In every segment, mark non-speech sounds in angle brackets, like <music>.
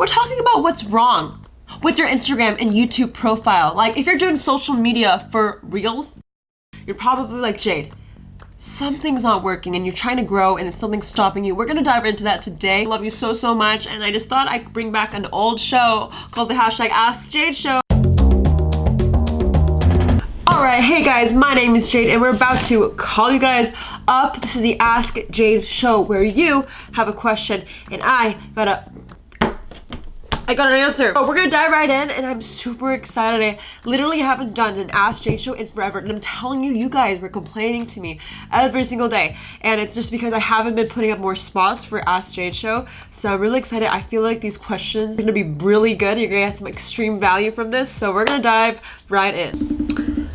We're talking about what's wrong with your Instagram and YouTube profile. Like if you're doing social media for reels, you're probably like Jade. Something's not working and you're trying to grow and it's something stopping you. We're gonna dive into that today. I love you so, so much. And I just thought I'd bring back an old show called the hashtag Ask Jade Show. Alright, hey guys, my name is Jade and we're about to call you guys up. This is the Ask Jade show where you have a question and I gotta I got an answer. So we're gonna dive right in and I'm super excited. I literally haven't done an Ask Jade show in forever and I'm telling you, you guys were complaining to me every single day and it's just because I haven't been putting up more spots for Ask Jade show. So I'm really excited. I feel like these questions are gonna be really good. You're gonna get some extreme value from this. So we're gonna dive right in.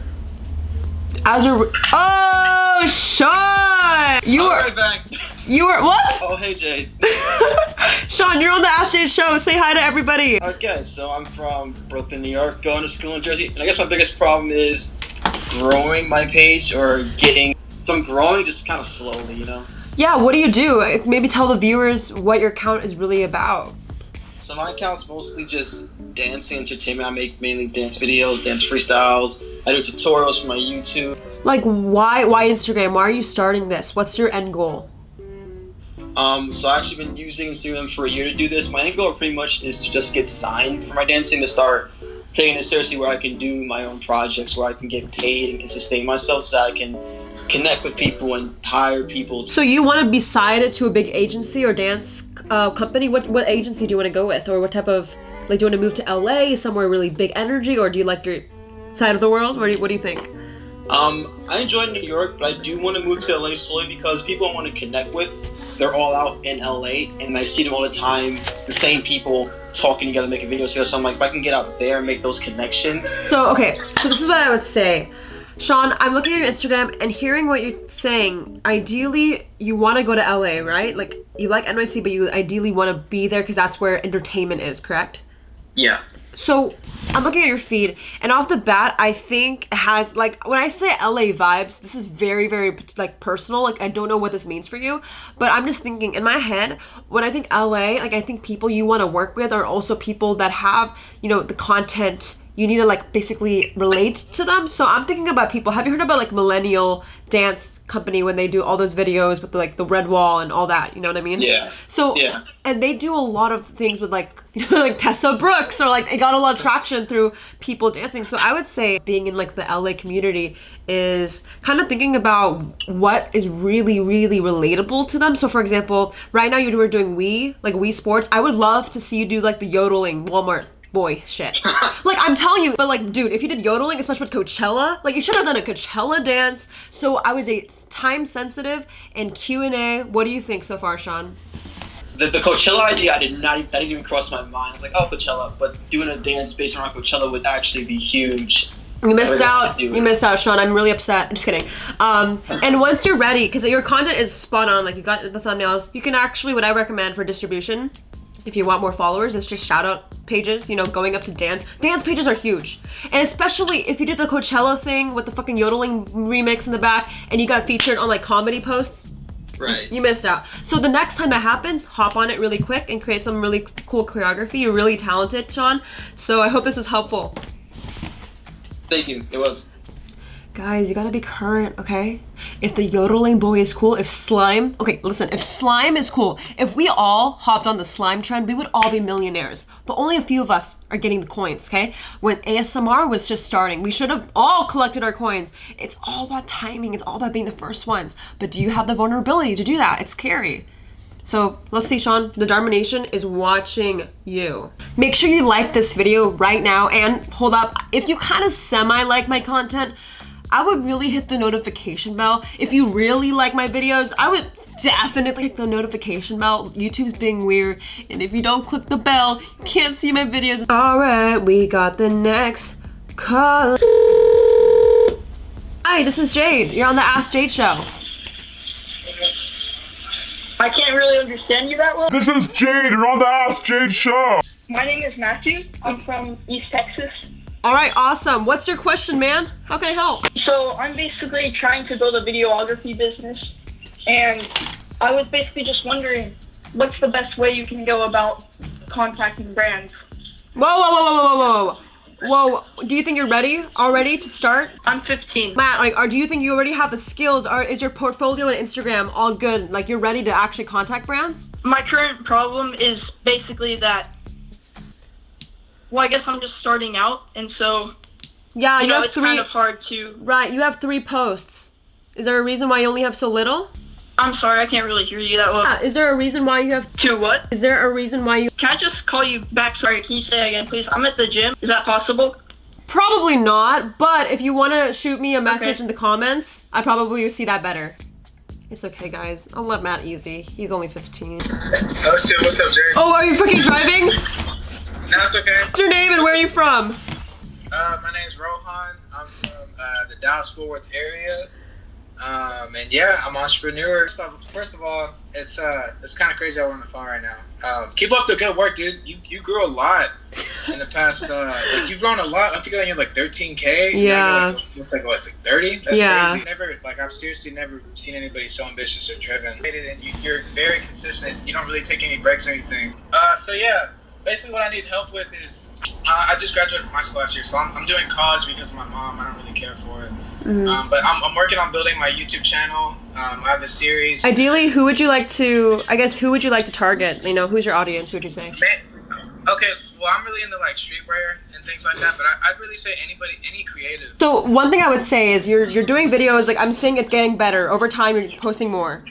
As we're, oh, Sean! You I'll were, right back. <laughs> you were, what? Oh, hey, Jade. <laughs> Sean, you're on the Ask Jade show. Say hi to everybody. Okay, so I'm from Brooklyn, New York, going to school in Jersey, and I guess my biggest problem is growing my page or getting. So I'm growing just kind of slowly, you know. Yeah, what do you do? Maybe tell the viewers what your account is really about. So my account's mostly just dancing entertainment. I make mainly dance videos, dance freestyles. I do tutorials for my YouTube. Like, why, why Instagram? Why are you starting this? What's your end goal? Um, so I've actually been using Instagram for a year to do this. My end goal pretty much is to just get signed for my dancing to start taking it seriously where I can do my own projects, where I can get paid and can sustain myself so that I can connect with people and hire people. So you want to be signed to a big agency or dance uh, company? What what agency do you want to go with, or what type of like do you want to move to LA, somewhere really big energy, or do you like your side of the world? What do you, what do you think? Um, I enjoy New York, but I do want to move to LA solely because people I want to connect with, they're all out in LA, and I see them all the time. The same people talking together, making videos together. So I'm like, if I can get out there and make those connections. So okay, so this is what I would say. Sean, I'm looking at your Instagram and hearing what you're saying. Ideally, you want to go to LA, right? Like you like NYC, but you ideally want to be there because that's where entertainment is, correct? Yeah. So I'm looking at your feed, and off the bat, I think has like when I say LA vibes, this is very, very like personal. Like I don't know what this means for you, but I'm just thinking in my head when I think LA, like I think people you want to work with are also people that have you know the content you need to like basically relate to them. So I'm thinking about people. Have you heard about like Millennium Dance Complex when they do all those videos with the, like the red wall and all that? You know what I mean? Yeah. So Yeah. and they do a lot of things with like <laughs> you know like Tessa Brooks or like it got a lot of traction through people dancing. So I would say being in like the LA community is kind of thinking about what is really really relatable to them. So for example, right now you were doing Wii like Wii Sports. I would love to see you do like the yodeling Walmart boy shit. <laughs> like I'm telling you, but like dude, if you did yodeling, especially with Coachella, like you should have done a Coachella dance. So I was a time sensitive and Q&A. What do you think so far, Sean? The, the Coachella idea, I did not, even, that didn't even cross my mind. I was like, oh, Coachella, but doing a dance based around Coachella would actually be huge. You missed out. have to do You missed out, Sean. I'm really upset. Just kidding. Um, <laughs> and once you're ready, because your content is spot on, like you got the thumbnails, you can actually, what I recommend for distribution, if you want more followers, it's just shout out pages, you know, going up to dance. Dance pages are huge. And especially if you did the Coachella thing with the fucking yodeling remix in the back and you got featured on like comedy posts, Right. you missed out. So the next time it happens, hop on it really quick and create some really cool choreography. You're really talented, Sean. So I hope this was helpful. Thank you. It was. Guys, you gotta be current, okay? If the yodeling boy is cool, if slime, okay, listen, if slime is cool, if we all hopped on the slime trend, we would all be millionaires. But only a few of us are getting the coins, okay? When ASMR was just starting, we should have all collected our coins. It's all about timing, it's all about being the first ones. But do you have the vulnerability to do that? It's scary. So let's see, Sean, the Darmination is watching you. Make sure you like this video right now and hold up, if you kind of semi like my content, I would really hit the notification bell. If you really like my videos, I would definitely hit the notification bell. YouTube's being weird, and if you don't click the bell, you can't see my videos. All right, we got the next call. Hi, this is Jade. You're on the Ask Jade show. I can't really understand you that well. This is Jade. You're on the Ask Jade show. My name is Matthew. I'm from East Texas. All right, awesome. What's your question, man? How can I help? So I'm basically trying to build a videography business, and I was basically just wondering what's the best way you can go about contacting brands. Whoa, whoa, whoa, whoa, whoa, whoa, whoa. Do you think you're ready already to start? I'm 15. Matt, like, or do you think you already have the skills? Or is your portfolio and Instagram all good? Like, you're ready to actually contact brands? My current problem is basically that. Well, I guess I'm just starting out, and so Yeah, you you know have it's three. kind of hard to. Right, you have three posts. Is there a reason why you only have so little? I'm sorry, I can't really hear you that well. Yeah, is there a reason why you have? two what? Is there a reason why you? Can I just call you back? Sorry, can you say again, please? I'm at the gym. Is that possible? Probably not, but if you want to shoot me a message Okay. in the comments, I probably will see that better. It's okay, guys. I'll let Matt easy. He's only 15. Oh shit, what's up, Jerry? Oh, are you freaking driving? No, it's okay. What's your name and where are you from? Uh, my name's Rohan. I'm from uh, the Dallas Fort Worth area. Um, and yeah, I'm an entrepreneur. First of, first of all, it's uh, it's kind of crazy how we're on the phone right now. Um, keep up the good work, dude. You you grew a lot in the past. Uh, like you've grown a lot. I think you're like 13k. Yeah. Like, it's like what, it's like 30. That's Yeah. crazy. Never like I've seriously never seen anybody so ambitious or driven. And you, you're very consistent. You don't really take any breaks or anything. Uh, so yeah, basically what I need help with is uh, I just graduated from high school last year, so I'm, I'm doing college because of my mom. I don't really care for it. Um, but I'm, I'm working on building my YouTube channel. Um, I have a series. Ideally, who would you like to? I guess who would you like to target? You know, who's your audience? Would you say? Okay, well I'm really into like streetwear and things like that, but I, I'd really say anybody, any creative. So one thing I would say is you're you're doing videos like I'm seeing it's getting better over time. You're posting more.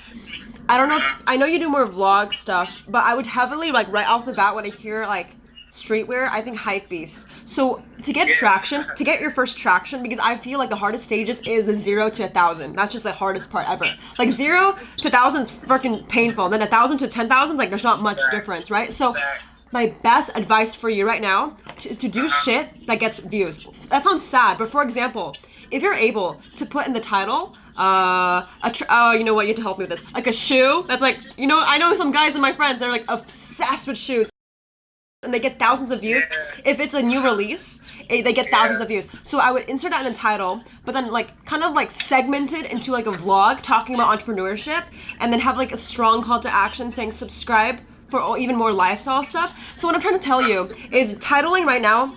I don't know. I know you do more vlog stuff, but I would heavily like right off the bat when I hear like streetwear, I think hype beast. So to get traction, to get your first traction, because I feel like the hardest stages is the zero to a thousand. That's just the hardest part ever. Like zero to thousand is freaking painful. Then a thousand to ten thousand, like there's not much difference, right? So my best advice for you right now is to do shit that gets views. That sounds sad, but for example, if you're able to put in the title, uh, a tr- oh, you know what? You have to help me with this. Like a shoe that's like, you know, I know some guys and my friends they're like obsessed with shoes. And they get thousands of views. If it's a new release, eh, they get thousands of views. So I would insert that in the title, but then like kind of like segmented into like a vlog talking about entrepreneurship, and then have like a strong call to action saying subscribe for even more lifestyle stuff. So what I'm trying to tell you is titling right now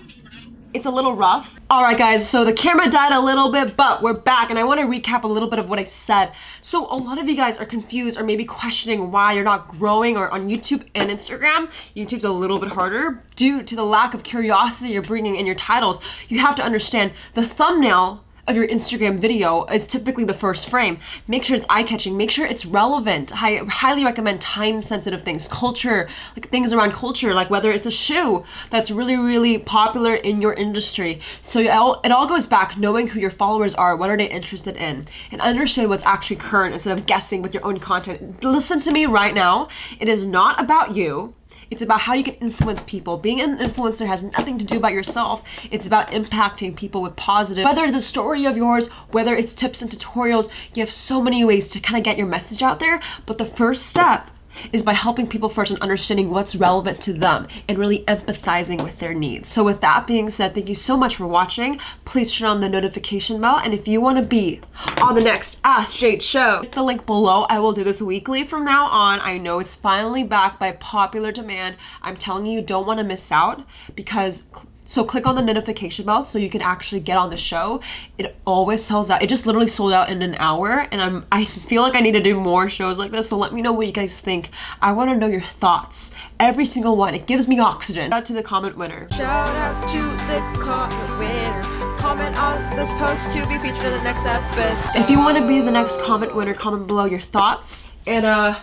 it's a little rough. All right, guys, so the camera died a little bit, but we're back, and I want to recap a little bit of what I said. So a lot of you guys are confused or maybe questioning why you're not growing or on YouTube and Instagram. YouTube's a little bit harder due to the lack of curiosity you're bringing in your titles. You have to understand the thumbnail of your Instagram video is typically the first frame. Make sure it's eye-catching. Make sure it's relevant. I highly recommend time-sensitive things, culture, like things around culture, like whether it's a shoe that's really, really popular in your industry. So it all, it all goes back knowing who your followers are, what are they interested in, and understand what's actually current instead of guessing with your own content. Listen to me right now. It is not about you. It's about how you can influence people. Being an influencer has nothing to do about yourself. It's about impacting people with positive. Whether the story of yours, whether it's tips and tutorials, you have so many ways to kind of get your message out there. But the first step is by helping people first and understanding what's relevant to them and really empathizing with their needs. So with that being said, thank you so much for watching. Please turn on the notification bell and if you want to be on the next Ask Jade show, hit the link below. I will do this weekly from now on. I know it's finally back by popular demand. I'm telling you, you don't want to miss out because so click on the notification bell so you can actually get on the show. It always sells out. It just literally sold out in an hour and I'm I feel like I need to do more shows like this. So let me know what you guys think. I want to know your thoughts. Every single one. It gives me oxygen. Shout out to the comment winner. Shout out to the comment winner. Comment on this post to be featured in the next episode. If you want to be the next comment winner, comment below your thoughts. And uh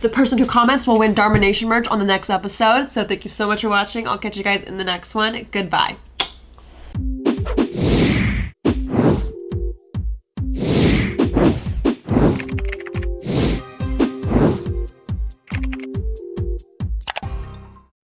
the person who comments will win Darmination merch on the next episode. So thank you so much for watching. I'll catch you guys in the next one. Goodbye.